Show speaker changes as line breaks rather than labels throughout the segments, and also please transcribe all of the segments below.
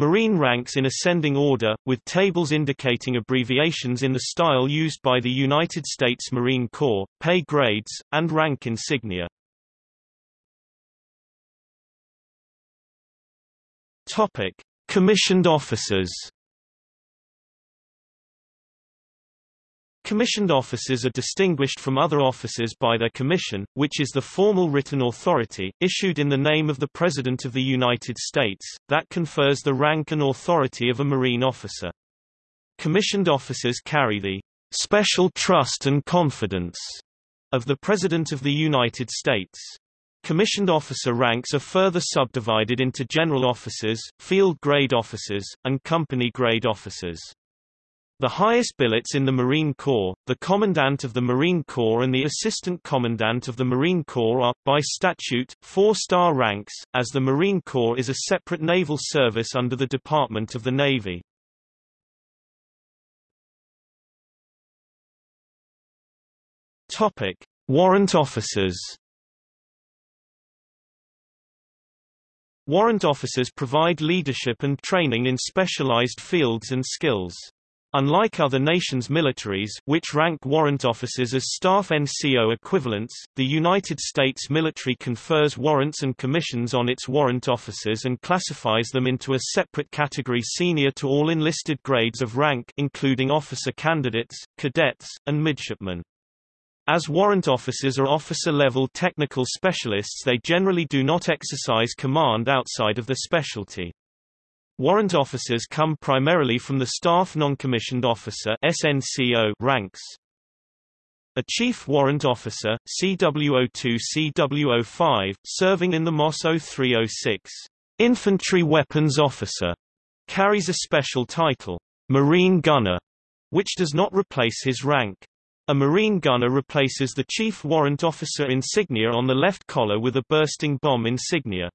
Marine ranks in ascending order, with tables indicating abbreviations in the style used by the United States Marine Corps, pay grades, and rank insignia. Topic: Commissioned officers. Commissioned officers are distinguished from other officers by their commission, which is the formal written authority, issued in the name of the President of the United States, that confers the rank and authority of a Marine officer. Commissioned officers carry the special trust and confidence of the President of the United States. Commissioned officer ranks are further subdivided into general officers, field grade officers, and company grade officers. The highest billets in the Marine Corps, the Commandant of the Marine Corps and the Assistant Commandant of the Marine Corps are, by statute, four-star ranks, as the Marine Corps is a separate naval service under the Department of the Navy. Topic. Warrant officers Warrant officers provide leadership and training in specialized fields and skills. Unlike other nations' militaries, which rank warrant officers as staff NCO equivalents, the United States military confers warrants and commissions on its warrant officers and classifies them into a separate category senior to all enlisted grades of rank including officer candidates, cadets, and midshipmen. As warrant officers are officer-level technical specialists they generally do not exercise command outside of their specialty. Warrant officers come primarily from the Staff Non-Commissioned Officer SNCO ranks. A Chief Warrant Officer, CWO2-CW05, serving in the MOS 0306, Infantry Weapons Officer, carries a special title, Marine Gunner, which does not replace his rank. A Marine gunner replaces the Chief Warrant Officer insignia on the left collar with a bursting bomb insignia.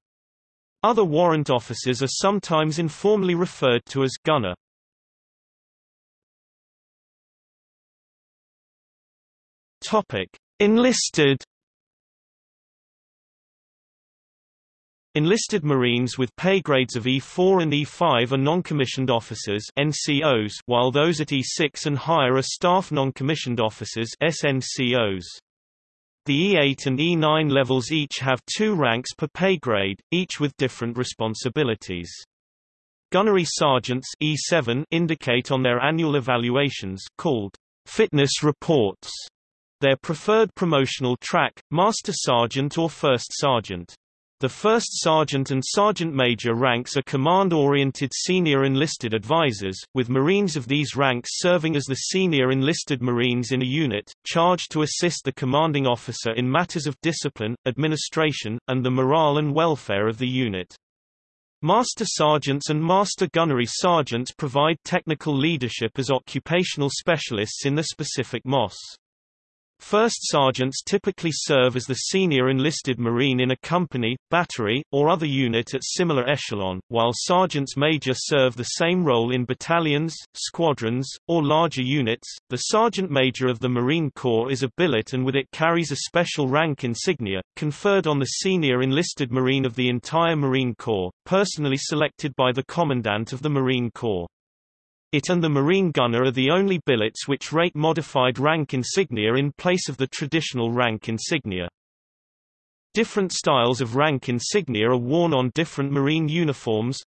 Other warrant officers are sometimes informally referred to as gunner. Topic: Enlisted Enlisted Marines with pay grades of E4 and E5 are non-commissioned officers NCOs, while those at E6 and higher are staff non-commissioned officers SNCOs. The E8 and E9 levels each have two ranks per pay grade, each with different responsibilities. Gunnery sergeants E7 indicate on their annual evaluations called fitness reports their preferred promotional track, master sergeant or first sergeant. The first sergeant and sergeant major ranks are command-oriented senior enlisted advisors, with Marines of these ranks serving as the senior enlisted Marines in a unit, charged to assist the commanding officer in matters of discipline, administration, and the morale and welfare of the unit. Master sergeants and master gunnery sergeants provide technical leadership as occupational specialists in the specific MOS. First sergeants typically serve as the senior enlisted Marine in a company, battery, or other unit at similar echelon, while sergeants major serve the same role in battalions, squadrons, or larger units. The sergeant major of the Marine Corps is a billet and with it carries a special rank insignia, conferred on the senior enlisted Marine of the entire Marine Corps, personally selected by the Commandant of the Marine Corps. It and the Marine Gunner are the only billets which rate modified rank insignia in place of the traditional rank insignia. Different styles of rank insignia are worn on different Marine uniforms.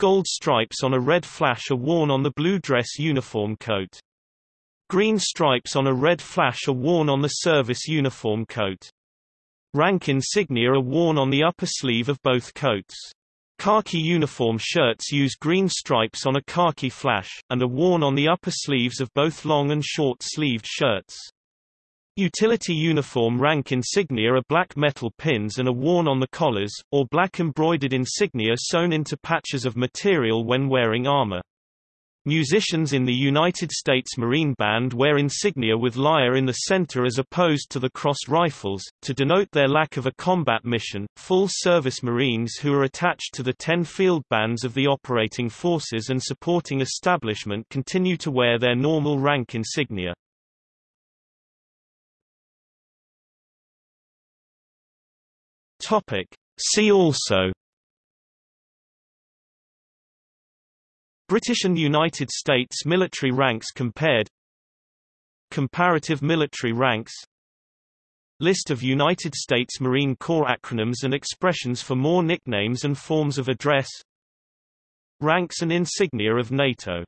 Gold stripes on a red flash are worn on the blue dress uniform coat. Green stripes on a red flash are worn on the service uniform coat. Rank insignia are worn on the upper sleeve of both coats. Khaki uniform shirts use green stripes on a khaki flash, and are worn on the upper sleeves of both long and short-sleeved shirts. Utility uniform rank insignia are black metal pins and are worn on the collars, or black embroidered insignia sewn into patches of material when wearing armor. Musicians in the United States Marine Band wear insignia with lyre in the center as opposed to the crossed rifles, to denote their lack of a combat mission. Full service Marines who are attached to the 10 field bands of the operating forces and supporting establishment continue to wear their normal rank insignia. Topic. See also British and United States military ranks compared. Comparative military ranks. List of United States Marine Corps acronyms and expressions for more nicknames and forms of address. Ranks and insignia of NATO